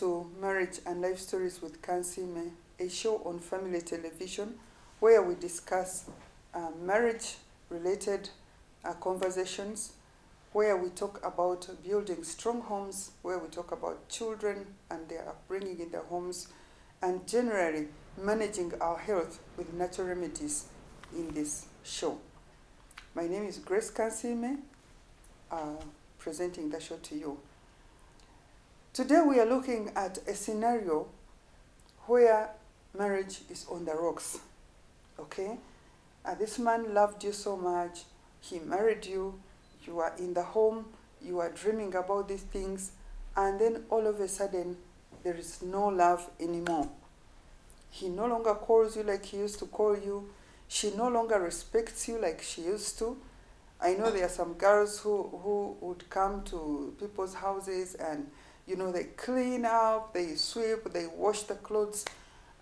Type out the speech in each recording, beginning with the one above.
To Marriage and Life Stories with Kansime, a show on family television where we discuss uh, marriage related uh, conversations, where we talk about building strong homes, where we talk about children and their upbringing in their homes, and generally managing our health with natural remedies in this show. My name is Grace Kansime, uh, presenting the show to you. Today we are looking at a scenario where marriage is on the rocks. Okay? Uh, this man loved you so much, he married you, you are in the home, you are dreaming about these things, and then all of a sudden there is no love anymore. He no longer calls you like he used to call you. She no longer respects you like she used to. I know there are some girls who, who would come to people's houses and you know, they clean up, they sweep, they wash the clothes.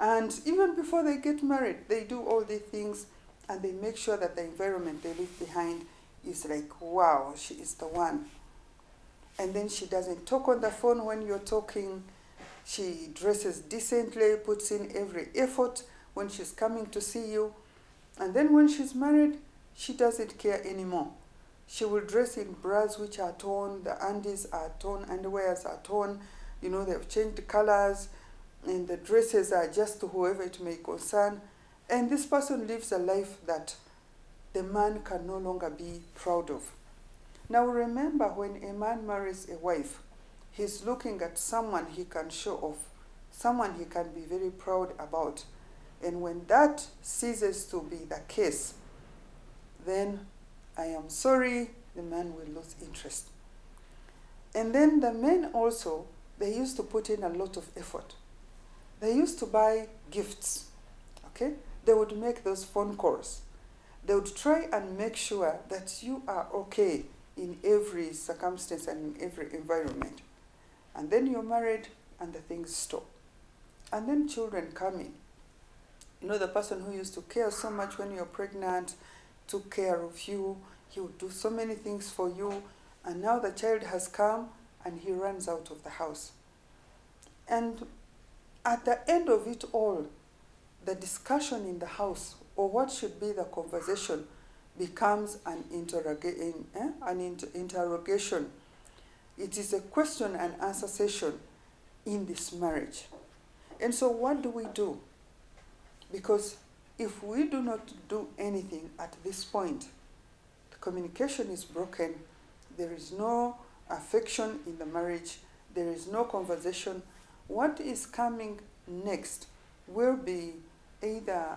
And even before they get married, they do all these things and they make sure that the environment they leave behind is like, wow, she is the one. And then she doesn't talk on the phone when you're talking. She dresses decently, puts in every effort when she's coming to see you. And then when she's married, she doesn't care anymore. She will dress in bras which are torn, the undies are torn, underwears are torn, you know, they've changed colors, and the dresses are just to whoever it may concern. And this person lives a life that the man can no longer be proud of. Now remember, when a man marries a wife, he's looking at someone he can show off, someone he can be very proud about. And when that ceases to be the case, then I am sorry, the man will lose interest. And then the men also, they used to put in a lot of effort. They used to buy gifts, okay? They would make those phone calls. They would try and make sure that you are okay in every circumstance and in every environment. And then you're married and the things stop. And then children come in. You know, the person who used to care so much when you're pregnant, took care of you, he would do so many things for you, and now the child has come and he runs out of the house. And at the end of it all, the discussion in the house, or what should be the conversation, becomes an, interroga eh? an inter interrogation. It is a question and answer session in this marriage. And so, what do we do? Because if we do not do anything at this point, the communication is broken, there is no affection in the marriage, there is no conversation, what is coming next will be either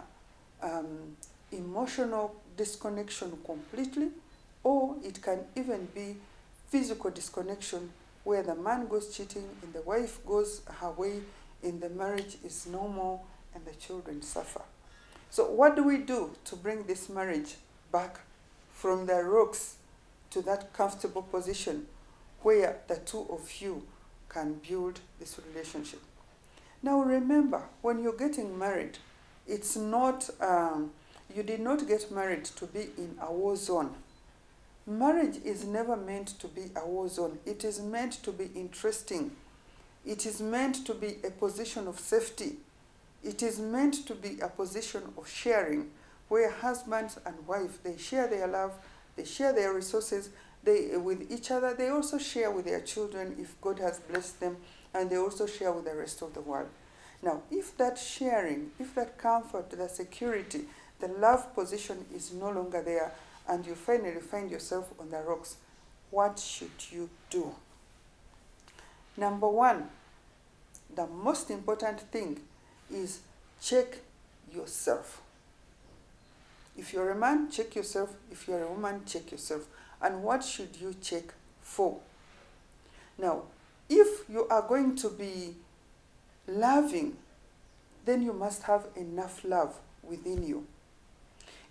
um, emotional disconnection completely, or it can even be physical disconnection where the man goes cheating and the wife goes her way and the marriage is no more and the children suffer. So what do we do to bring this marriage back from the rocks to that comfortable position where the two of you can build this relationship? Now remember, when you're getting married, it's not, um, you did not get married to be in a war zone. Marriage is never meant to be a war zone. It is meant to be interesting. It is meant to be a position of safety it is meant to be a position of sharing where husbands and wife, they share their love, they share their resources they, with each other. They also share with their children if God has blessed them, and they also share with the rest of the world. Now, if that sharing, if that comfort, the security, the love position is no longer there, and you finally find yourself on the rocks, what should you do? Number one, the most important thing is check yourself. If you're a man, check yourself. If you're a woman, check yourself. And what should you check for? Now, if you are going to be loving, then you must have enough love within you.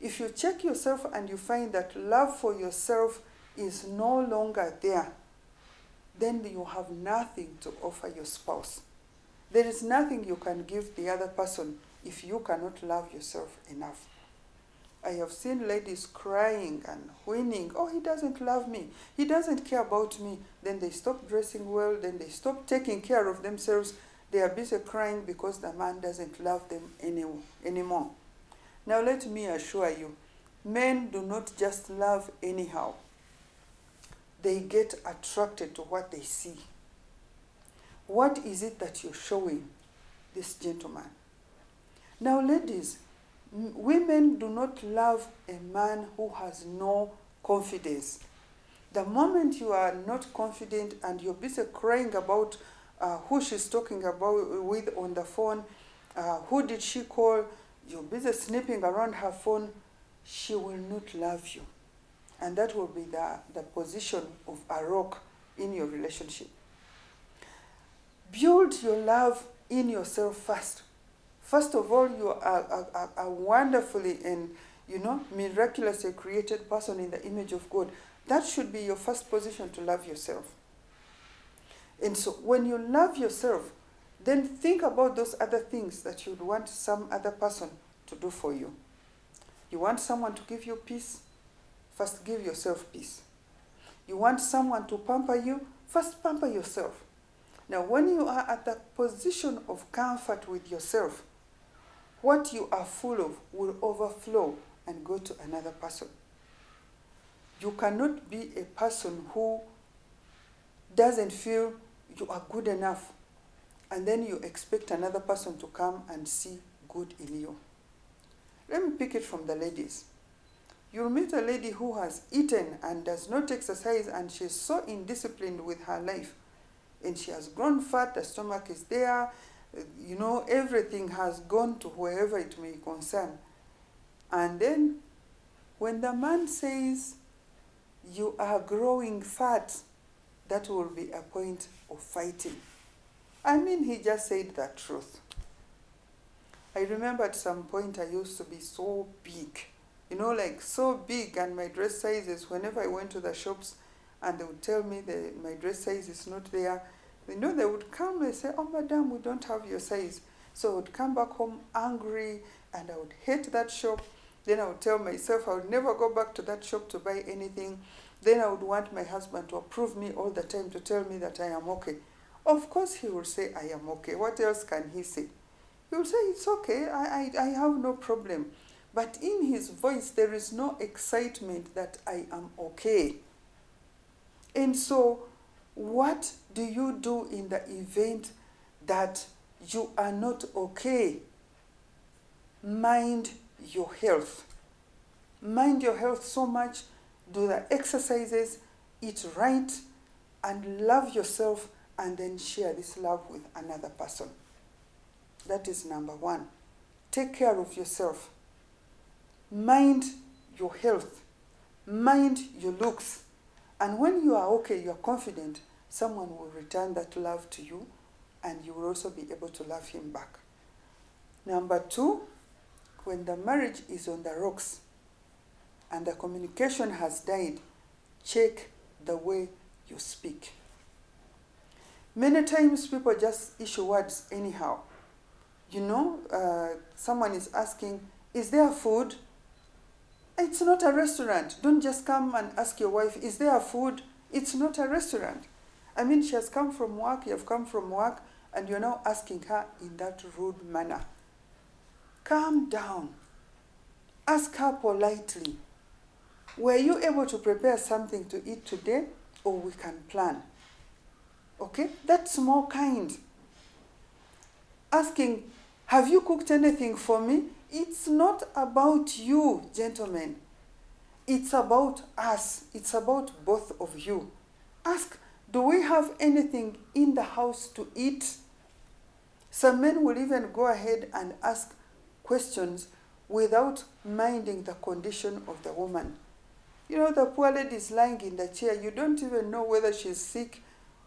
If you check yourself and you find that love for yourself is no longer there, then you have nothing to offer your spouse. There is nothing you can give the other person if you cannot love yourself enough. I have seen ladies crying and whining, oh, he doesn't love me, he doesn't care about me. Then they stop dressing well, then they stop taking care of themselves. They are busy crying because the man doesn't love them any, anymore. Now, let me assure you, men do not just love anyhow, they get attracted to what they see. What is it that you're showing this gentleman? Now, ladies, women do not love a man who has no confidence. The moment you are not confident and you're busy crying about uh, who she's talking about with on the phone, uh, who did she call, you're busy snipping around her phone, she will not love you. And that will be the, the position of a rock in your relationship. Build your love in yourself first. First of all, you are a, wonderfully and you know miraculously created person in the image of God. That should be your first position to love yourself. And so when you love yourself, then think about those other things that you'd want some other person to do for you. You want someone to give you peace? First, give yourself peace. You want someone to pamper you? First, pamper yourself. Now, when you are at the position of comfort with yourself, what you are full of will overflow and go to another person. You cannot be a person who doesn't feel you are good enough and then you expect another person to come and see good in you. Let me pick it from the ladies. You'll meet a lady who has eaten and does not exercise and she's so indisciplined with her life. And she has grown fat, the stomach is there, you know, everything has gone to wherever it may concern. And then when the man says, you are growing fat, that will be a point of fighting. I mean, he just said the truth. I remember at some point I used to be so big you know, like so big and my dress sizes, whenever I went to the shops and they would tell me that my dress size is not there, you know, they would come and say, oh, madam, we don't have your size. So I would come back home angry and I would hate that shop. Then I would tell myself I would never go back to that shop to buy anything. Then I would want my husband to approve me all the time to tell me that I am okay. Of course, he will say, I am okay. What else can he say? He will say, It's okay, I, I, I have no problem. But in his voice, there is no excitement that I am okay. And so, what do you do in the event that you are not okay? Mind your health. Mind your health so much, do the exercises, eat right, and love yourself, and then share this love with another person. That is number one. Take care of yourself mind your health, mind your looks. And when you are okay, you are confident, someone will return that love to you and you will also be able to love him back. Number two, when the marriage is on the rocks and the communication has died, check the way you speak. Many times people just issue words anyhow. You know, uh, someone is asking, Is there food? It's not a restaurant. Don't just come and ask your wife, is there food? It's not a restaurant. I mean, she has come from work, you have come from work, and you're now asking her in that rude manner. Calm down. Ask her politely. Were you able to prepare something to eat today? Or we can plan. Okay? That's more kind. Asking, have you cooked anything for me? It's not about you, gentlemen. It's about us. It's about both of you. Ask, do we have anything in the house to eat? Some men will even go ahead and ask questions without minding the condition of the woman. You know, the poor lady is lying in the chair. You don't even know whether she's sick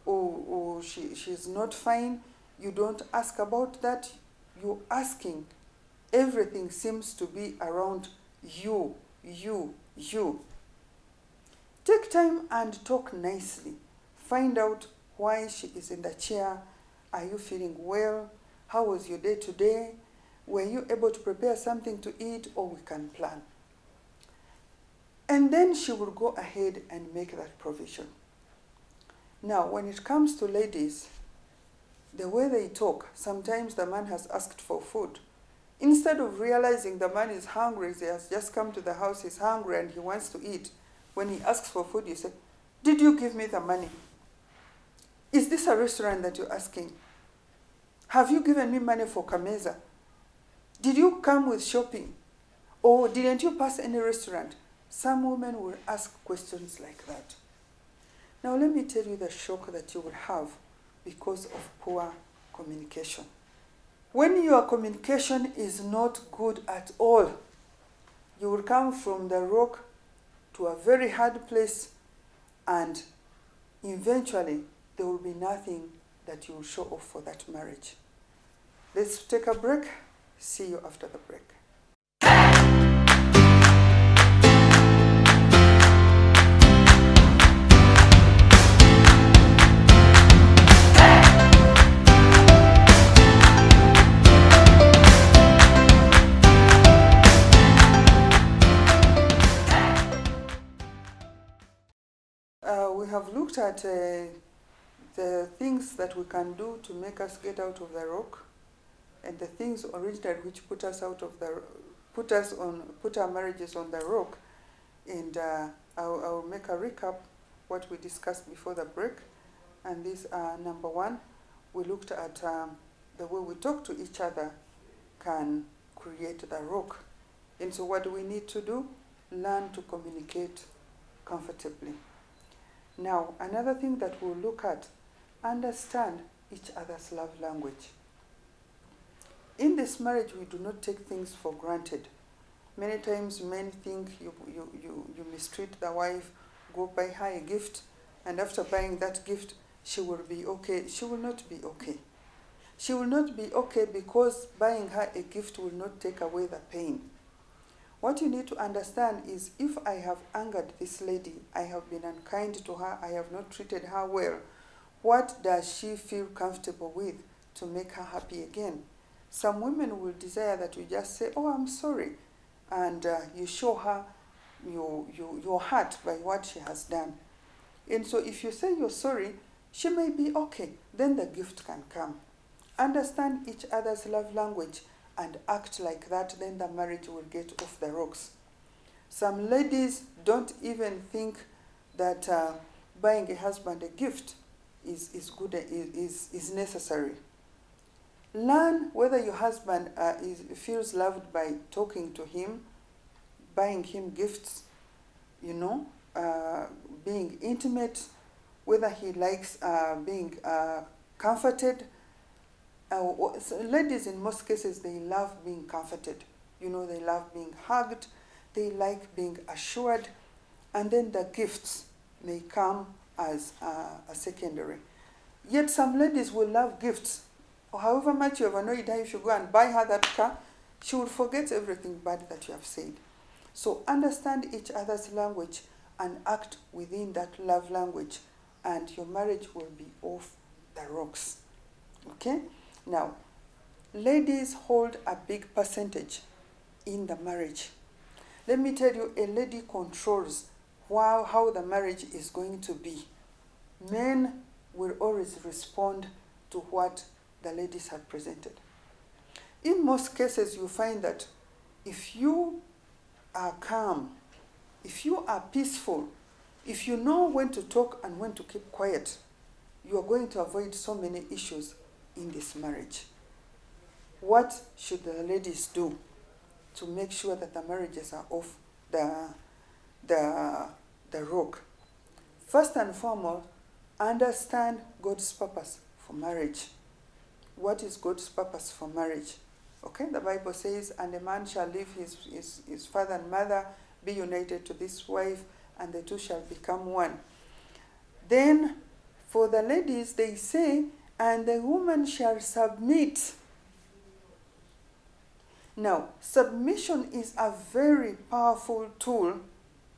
or, or she, she's not fine. You don't ask about that. You're asking everything seems to be around you, you, you. Take time and talk nicely. Find out why she is in the chair. Are you feeling well? How was your day today? Were you able to prepare something to eat or we can plan? And then she will go ahead and make that provision. Now, when it comes to ladies, the way they talk, sometimes the man has asked for food. Instead of realizing the man is hungry, he has just come to the house, he's hungry and he wants to eat. When he asks for food, you say, Did you give me the money? Is this a restaurant that you're asking? Have you given me money for Kameza? Did you come with shopping? Or didn't you pass any restaurant? Some women will ask questions like that. Now, let me tell you the shock that you will have because of poor communication. When your communication is not good at all, you will come from the rock to a very hard place, and eventually there will be nothing that you will show off for that marriage. Let's take a break. See you after the break. At uh, the things that we can do to make us get out of the rock and the things originally which put us out of the put us on put our marriages on the rock and uh, I'll, I'll make a recap what we discussed before the break. And these are number one we looked at um, the way we talk to each other can create the rock. And so what do we need to do? Learn to communicate comfortably now another thing that we'll look at understand each other's love language in this marriage, we do not take things for granted. Many times men think you, you, you, you mistreat the wife, go buy her a gift, and after buying that gift, she will be okay. She will not be okay. She will not be okay because buying her a gift will not take away the pain. What you need to understand is if I have angered this lady, I have been unkind to her, I have not treated her well, what does she feel comfortable with to make her happy again? Some women will desire that you just say, Oh, I'm sorry. And uh, you show her your, your, your heart by what she has done. And so if you say you're sorry, she may be okay. Then the gift can come. Understand each other's love language and act like that, then the marriage will get off the rocks. Some ladies don't even think that uh, buying a husband a gift is, is good, is, is necessary. Learn whether your husband uh, is, feels loved by talking to him, buying him gifts, you know, uh, being intimate, whether he likes uh, being uh, comforted. Uh, so ladies, in most cases, they love being comforted. You know, they love being hugged, they like being assured, and then the gifts may come as uh, a secondary. Yet some ladies will love gifts however much you have annoyed her, if you go and buy her that car, she will forget everything bad that you have said. So understand each other's language and act within that love language, and your marriage will be off the rocks. Okay? Now, ladies hold a big percentage in the marriage. Let me tell you, a lady controls how, how the marriage is going to be. Men will always respond to what the ladies have presented. In most cases, you find that if you are calm, if you are peaceful, if you know when to talk and when to keep quiet, you are going to avoid so many issues in this marriage. What should the ladies do to make sure that the marriages are off the, the, the rock? First and foremost, understand God's purpose for marriage what is God's purpose for marriage. Okay, the Bible says, and a man shall leave his, his, his father and mother, be united to this wife, and the two shall become one. Then, for the ladies, they say, and the woman shall submit. Now, submission is a very powerful tool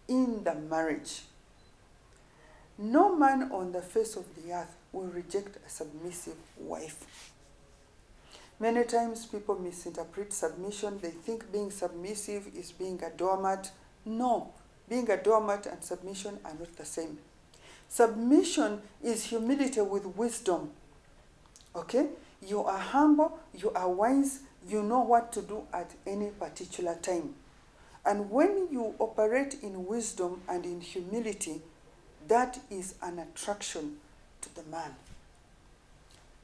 in the marriage. No man on the face of the earth will reject a submissive wife. Many times people misinterpret submission. They think being submissive is being a doormat. No, being a doormat and submission are not the same. Submission is humility with wisdom. Okay? You are humble, you are wise, you know what to do at any particular time. And when you operate in wisdom and in humility, that is an attraction to the man.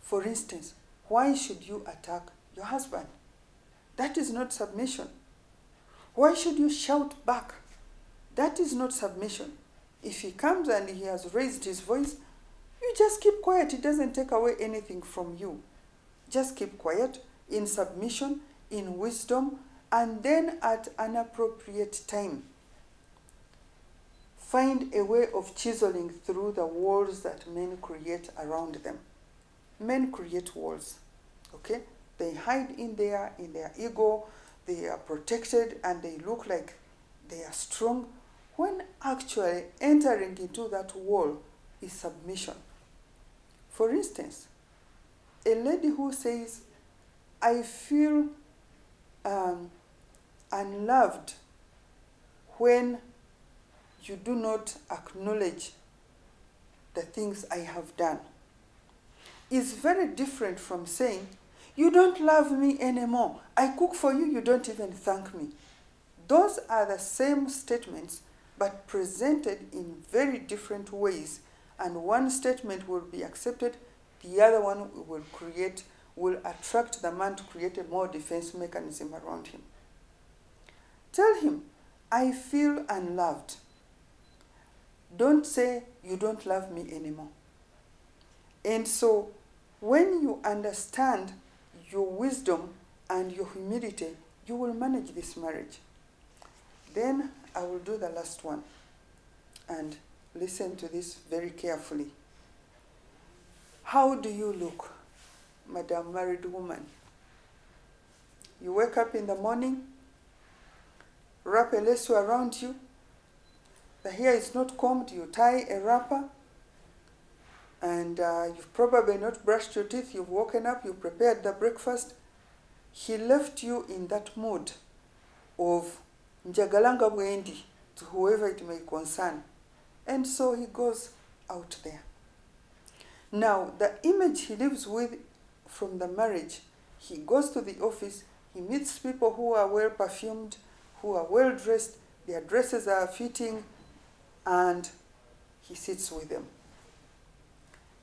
For instance, why should you attack your husband? That is not submission. Why should you shout back? That is not submission. If he comes and he has raised his voice, you just keep quiet. It doesn't take away anything from you. Just keep quiet in submission, in wisdom, and then at an appropriate time, find a way of chiseling through the walls that men create around them. Men create walls, okay? They hide in there, in their ego, they are protected, and they look like they are strong, when actually entering into that wall is submission. For instance, a lady who says, I feel um, unloved when you do not acknowledge the things I have done is very different from saying, You don't love me anymore. I cook for you, you don't even thank me. Those are the same statements, but presented in very different ways. And one statement will be accepted, the other one will create, will attract the man to create a more defense mechanism around him. Tell him, I feel unloved. Don't say, You don't love me anymore. And so, when you understand your wisdom and your humility, you will manage this marriage. Then I will do the last one. And listen to this very carefully. How do you look, Madam Married Woman? You wake up in the morning, wrap a lesso around you, the hair is not combed, you tie a wrapper, and uh, you've probably not brushed your teeth, you've woken up, you prepared the breakfast. He left you in that mood of njagalanga bwendi to whoever it may concern. And so he goes out there. Now, the image he lives with from the marriage, he goes to the office, he meets people who are well perfumed, who are well dressed, their dresses are fitting, and he sits with them.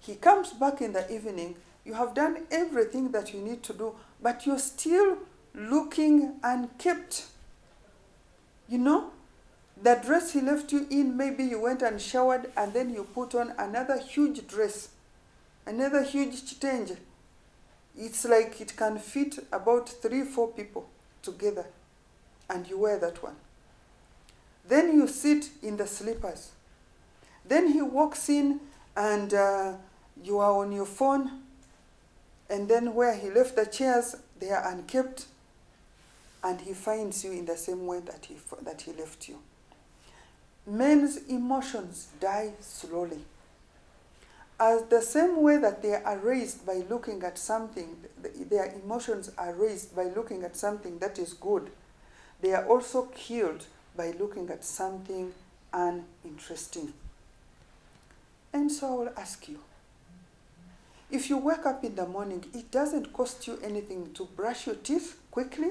He comes back in the evening, you have done everything that you need to do, but you're still looking unkept. You know, the dress he left you in, maybe you went and showered and then you put on another huge dress, another huge change. It's like it can fit about three, four people together, and you wear that one. Then you sit in the slippers. Then he walks in and uh, you are on your phone, and then where he left the chairs, they are unkept, and he finds you in the same way that he, that he left you. Men's emotions die slowly. As the same way that they are raised by looking at something, their emotions are raised by looking at something that is good, they are also killed by looking at something uninteresting. And so I will ask you if you wake up in the morning, it doesn't cost you anything to brush your teeth quickly,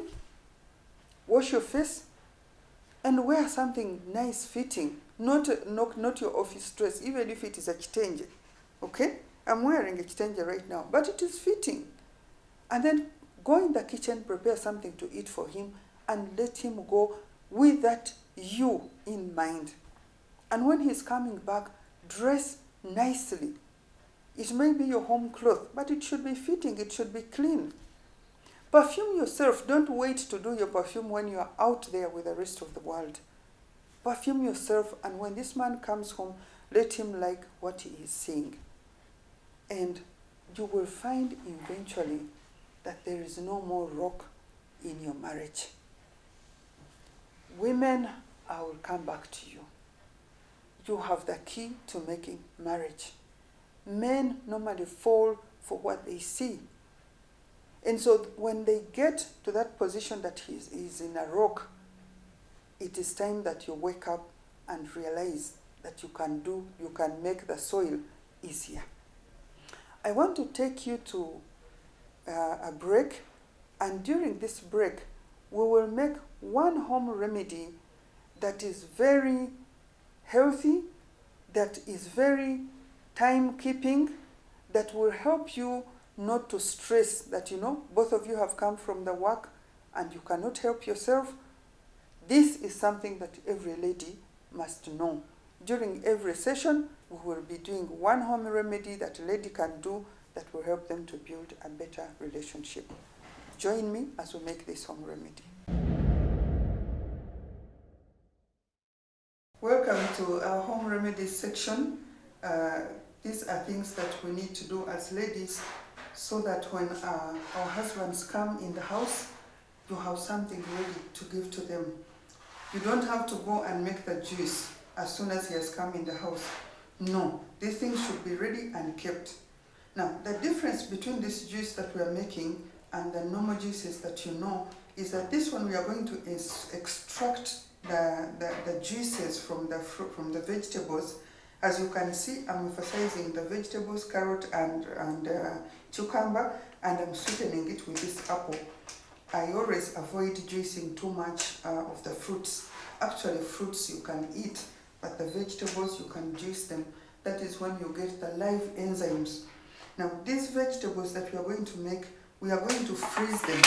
wash your face, and wear something nice fitting, not, not, not your office dress, even if it is a kitenge. Okay? I'm wearing a kitenge right now, but it is fitting. And then go in the kitchen, prepare something to eat for him, and let him go with that you in mind. And when he's coming back, dress nicely. It may be your home cloth, but it should be fitting, it should be clean. Perfume yourself. Don't wait to do your perfume when you are out there with the rest of the world. Perfume yourself, and when this man comes home, let him like what he is seeing. And you will find eventually that there is no more rock in your marriage. Women, I will come back to you. You have the key to making marriage. Men normally fall for what they see. And so when they get to that position that he's, he's in a rock, it is time that you wake up and realize that you can do, you can make the soil easier. I want to take you to uh, a break, and during this break, we will make one home remedy that is very healthy, that is very time keeping, that will help you not to stress that you know both of you have come from the work and you cannot help yourself. This is something that every lady must know. During every session, we will be doing one home remedy that a lady can do that will help them to build a better relationship. Join me as we make this home remedy. Welcome to our home remedies section. Uh, these are things that we need to do as ladies so that when uh, our husbands come in the house, you have something ready to give to them. You don't have to go and make the juice as soon as he has come in the house. No, these things should be ready and kept. Now, the difference between this juice that we are making and the normal juices that you know is that this one we are going to extract the, the, the juices from the fruit, from the vegetables. As you can see, I'm emphasizing the vegetables, carrot and, and uh, cucumber, and I'm sweetening it with this apple. I always avoid juicing too much uh, of the fruits. Actually, fruits you can eat, but the vegetables you can juice them. That is when you get the live enzymes. Now, these vegetables that we are going to make, we are going to freeze them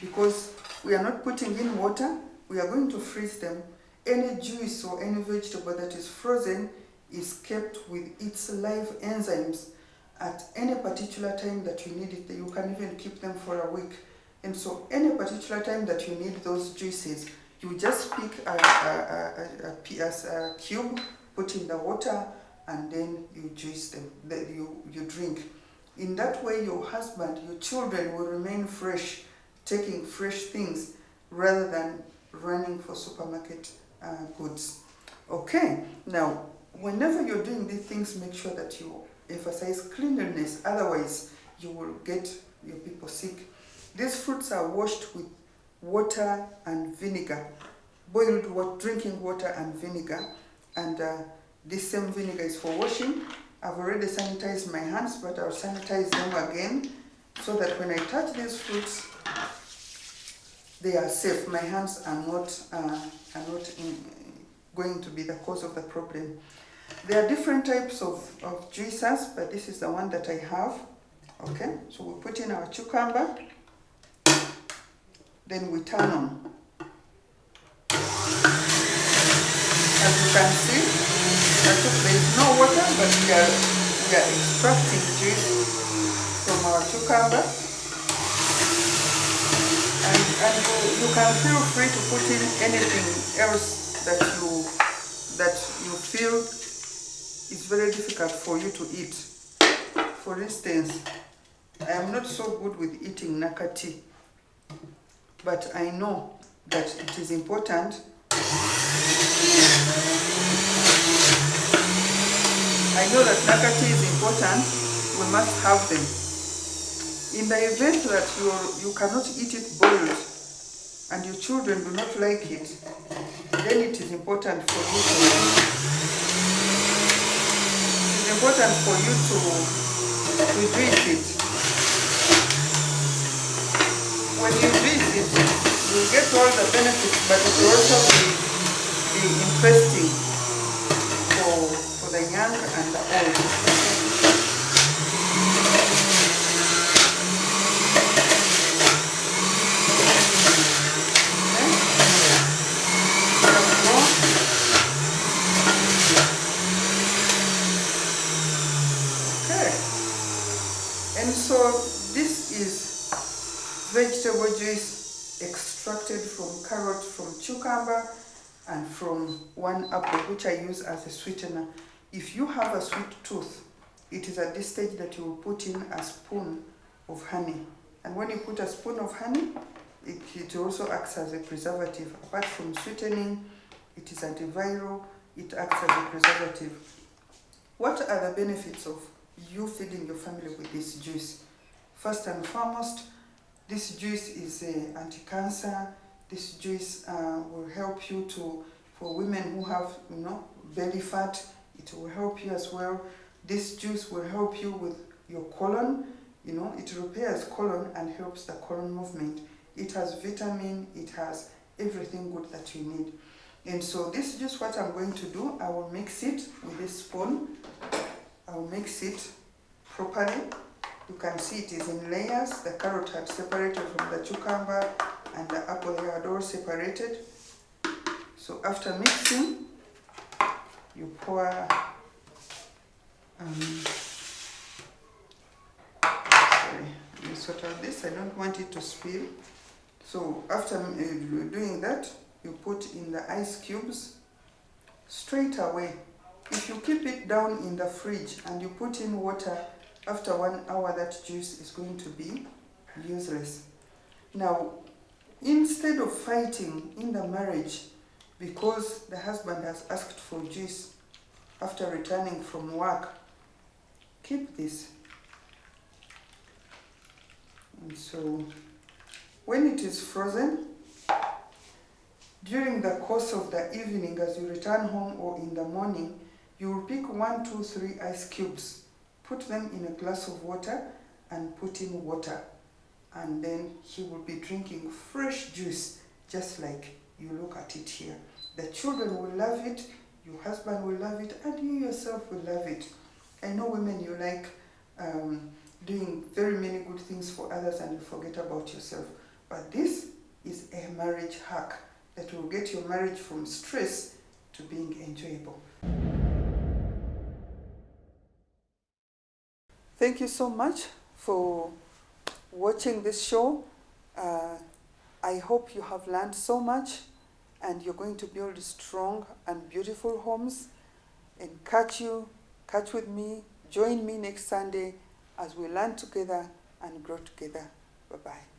because we are not putting in water, we are going to freeze them. Any juice or any vegetable that is frozen is kept with its live enzymes at any particular time that you need it. You can even keep them for a week. And so any particular time that you need those juices, you just pick a, a, a, a, cube, put in the water, and then you juice them, you, you drink. In that way, your husband, your children will remain fresh, taking fresh things rather than running for supermarket uh, goods. Okay, now, whenever you're doing these things, make sure that you emphasize cleanliness, otherwise you will get your people sick. These fruits are washed with water and vinegar, boiled water, drinking water and vinegar, and uh, this same vinegar is for washing. I've already sanitized my hands, but I'll sanitize them again so that when I touch these fruits, they are safe. My hands are not, uh, are not in, going to be the cause of the problem. There are different types of, of juicers, but this is the one that I have. Okay, so we put in our cucumber, then we turn on. As you can see, there is no water, but we are, we are extracting juice from our cucumber. And, and you, you can feel free to put in anything else that you that you feel is very difficult for you to eat. For instance, I am not so good with eating nakati, but I know that it is important. I know that nakati is important, we must have them. In the event that you, you cannot eat it boiled, and your children do not like it, then it is important for you to important for you to, to it. When you drink it, you get all the benefits, but it will also be, be interesting for, for the young and the old. so this is vegetable juice extracted from carrot, from cucumber, and from one apple, which I use as a sweetener. If you have a sweet tooth, it is at this stage that you will put in a spoon of honey. And when you put a spoon of honey, it, it also acts as a preservative. Apart from sweetening, it is antiviral, it acts as a preservative. What are the benefits of you feeding your family with this juice. First and foremost, this juice is uh, anti-cancer. This juice uh, will help you to For women who have, you know, belly fat, it will help you as well. This juice will help you with your colon. You know, it repairs colon and helps the colon movement. It has vitamin, it has everything good that you need. And so this is just what I'm going to do. I will mix it with this spoon. I will mix it properly. You can see it is in layers. The carrot had separated from the cucumber and the apple had all separated. So after mixing, you pour um, sorry, let me sort out this. I don't want it to spill. So after uh, doing that, you put in the ice cubes straight away. If you keep it down in the fridge and you put in water, after one hour that juice is going to be useless. Now, instead of fighting in the marriage because the husband has asked for juice after returning from work, keep this. And so when it is frozen, during the course of the evening as you return home or in the morning, you will pick one, two, three ice cubes, put them in a glass of water and put in water. And then he will be drinking fresh juice, just like you look at it here. The children will love it, your husband will love it, and you yourself will love it. I know women, you like um, doing very many good things for others and you forget about yourself. But this is a marriage hack that will get your marriage from stress to being enjoyable. Thank you so much for watching this show. Uh, I hope you have learned so much and you're going to build strong and beautiful homes. And catch you, catch with me, join me next Sunday as we learn together and grow together. Bye-bye.